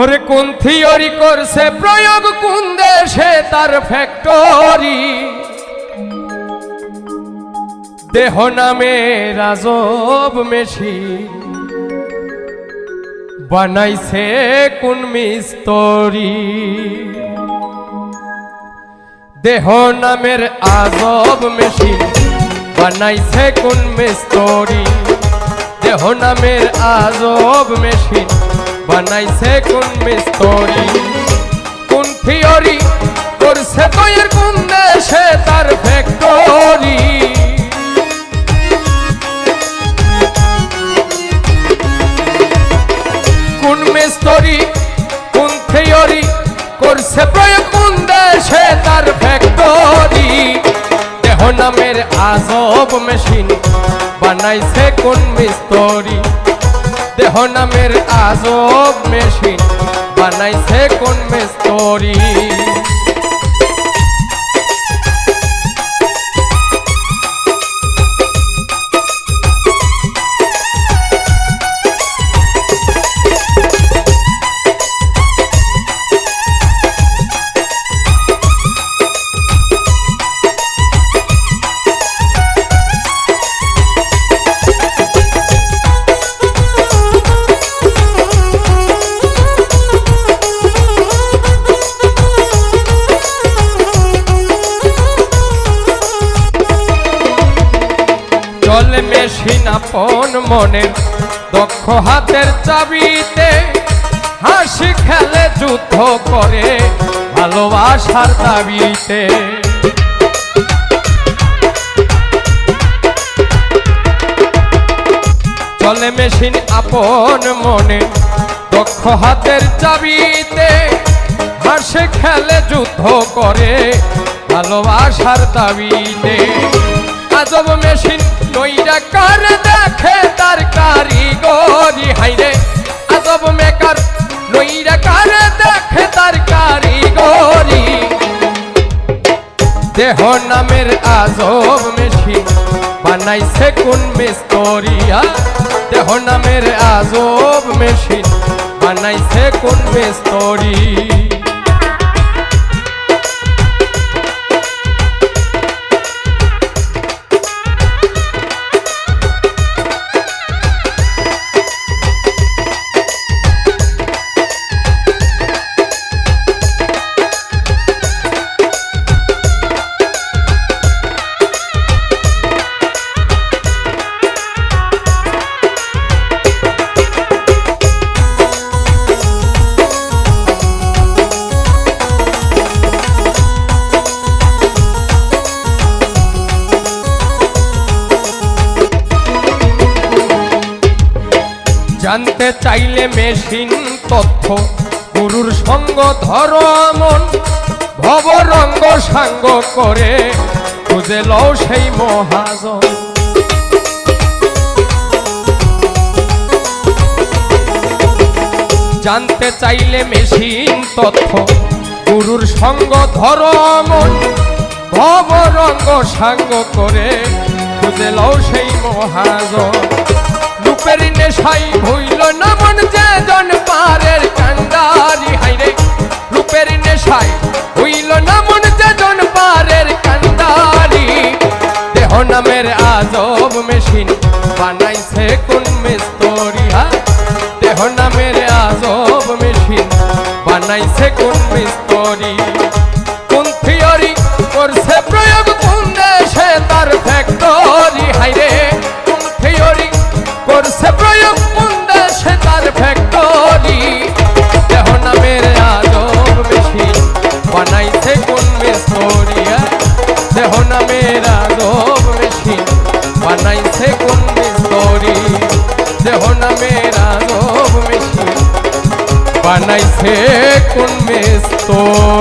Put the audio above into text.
ওরে কোন থিওরি করছে? প্রয়োগ কোন দেশে তার ফ্যাক্টরি দেহ নামে রাজব মেশি। বানাইছে কোন মিস্তরি? দেহ নামের আজব মেশিন বানাইছে কোন মিস্তরি? দেহ নামের আজব মেশিন। বানাইছে কোন মিস্তরি? কোন থিওরি? করছে তৈর কোন দেশে তার ফ্যাক্টরি কোন মিস্তরি, কোন থিওরি? করছে প্রয়োগ কোন দেশে তার ফ্যাক্টরি দেহ নামের আজব মেশিন বানাইছে কোন মিস্তরি? দেহ নামের আজব মেশিন বানাইছে কোন মিস্তরি? মেশিন আপন মনের দক্ষ হাতের চাবিতে হাসি খেলে যুদ্ধ করে ভালোবাসার দাবিতে। চলে মেশিন আপন মনে। দক্ষ হাতের চাবিতে হাসে খেলে যুদ্ধ করে ভালোবাসার দাবিতে। আজব মেশিন, নইরা কার দেখে তার কারিগরি? হাইরে, আজব মেকার, নইরা কার দেখে তার কারিগরি? দেহ নামের আজব মেশিন, বানাইছে কোন মিস্তরিয়া? দেহ নামের আজব মেশিন, বানাইছে কোন মিস্তরি জানতে চাইলে মেশিন তথ্য, গুরুর সঙ্গ ধরো ভবরঙ্গ সাঙ্গ করে খুঁজে লও সেই মহাজন। জানতে চাইলে মেশিন তথ্য, গুরুর সঙ্গ ধরো ভবরঙ্গ সাঙ্গ করে খুঁজে লও সেই মহাজন। নেশাই হইল না মন যে জন পারের কান্ডারি হাইরে রূপের নেশাই হইল না মন যে জন পারের কান্ডারি দেহ নামের আজব মেশিন বানাইছে কোন মিস্তরিয়া দেহ নামের আজব মেশিন বানাইছে কোন মিস্তরি। কোন থিওরি করছে প্রয়োগ মিস্তরি দেহ নামের আজব মেশিন বানাইছে কোন মিস্তরি